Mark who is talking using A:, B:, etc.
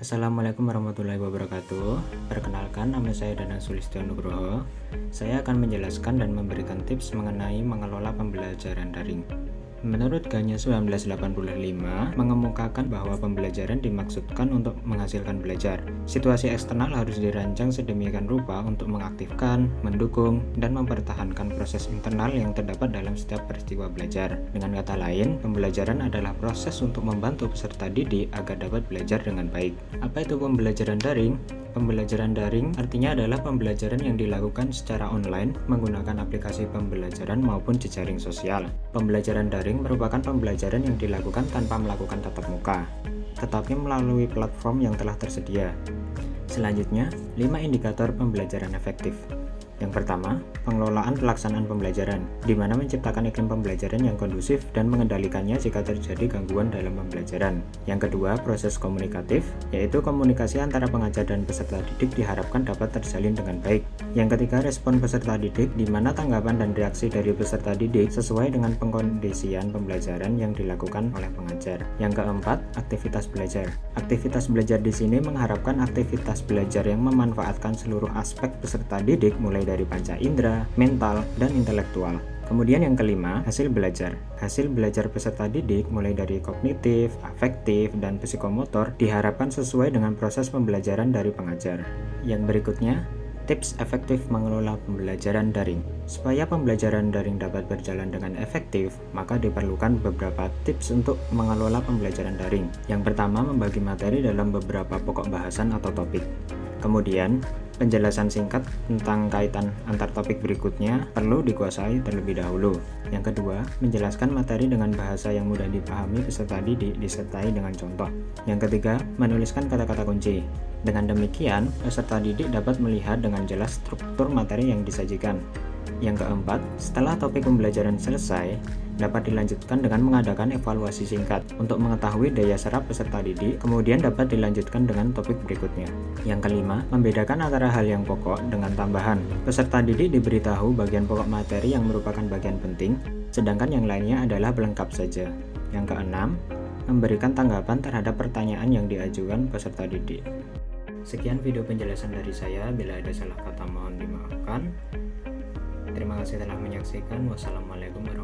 A: Assalamualaikum warahmatullahi wabarakatuh. Perkenalkan nama saya Danang Sulistyo Nugroho. Saya akan menjelaskan dan memberikan tips mengenai mengelola pembelajaran daring Menurut Ganya 1985, mengemukakan bahwa pembelajaran dimaksudkan untuk menghasilkan belajar. Situasi eksternal harus dirancang sedemikian rupa untuk mengaktifkan, mendukung, dan mempertahankan proses internal yang terdapat dalam setiap peristiwa belajar. Dengan kata lain, pembelajaran adalah proses untuk membantu peserta didik agar dapat belajar dengan baik. Apa itu pembelajaran daring? Pembelajaran daring artinya adalah pembelajaran yang dilakukan secara online menggunakan aplikasi pembelajaran maupun jejaring sosial. Pembelajaran daring merupakan pembelajaran yang dilakukan tanpa melakukan tatap muka, tetapi melalui platform yang telah tersedia. Selanjutnya, 5 indikator pembelajaran efektif. Yang pertama, pengelolaan pelaksanaan pembelajaran, di mana menciptakan iklim pembelajaran yang kondusif dan mengendalikannya jika terjadi gangguan dalam pembelajaran. Yang kedua, proses komunikatif, yaitu komunikasi antara pengajar dan peserta didik diharapkan dapat terjalin dengan baik. Yang ketiga, respon peserta didik, di mana tanggapan dan reaksi dari peserta didik sesuai dengan pengkondisian pembelajaran yang dilakukan oleh pengajar. Yang keempat, aktivitas belajar. Aktivitas belajar di sini mengharapkan aktivitas belajar yang memanfaatkan seluruh aspek peserta didik mulai dari panca indera, mental, dan intelektual. Kemudian yang kelima, hasil belajar. Hasil belajar peserta didik mulai dari kognitif, afektif, dan psikomotor diharapkan sesuai dengan proses pembelajaran dari pengajar. Yang berikutnya, tips efektif mengelola pembelajaran daring. Supaya pembelajaran daring dapat berjalan dengan efektif, maka diperlukan beberapa tips untuk mengelola pembelajaran daring. Yang pertama, membagi materi dalam beberapa pokok bahasan atau topik. Kemudian, Penjelasan singkat tentang kaitan antar topik berikutnya perlu dikuasai terlebih dahulu. Yang kedua, menjelaskan materi dengan bahasa yang mudah dipahami peserta didik disertai dengan contoh. Yang ketiga, menuliskan kata-kata kunci. Dengan demikian, peserta didik dapat melihat dengan jelas struktur materi yang disajikan. Yang keempat, setelah topik pembelajaran selesai, dapat dilanjutkan dengan mengadakan evaluasi singkat untuk mengetahui daya serap peserta didik, kemudian dapat dilanjutkan dengan topik berikutnya. Yang kelima, membedakan antara hal yang pokok dengan tambahan. Peserta didik diberitahu bagian pokok materi yang merupakan bagian penting, sedangkan yang lainnya adalah pelengkap saja. Yang keenam, memberikan tanggapan terhadap pertanyaan yang diajukan peserta didik. Sekian video penjelasan dari saya, bila ada salah kata mohon dimaafkan. Terima kasih telah menyaksikan. Wassalamualaikum warahmatullahi.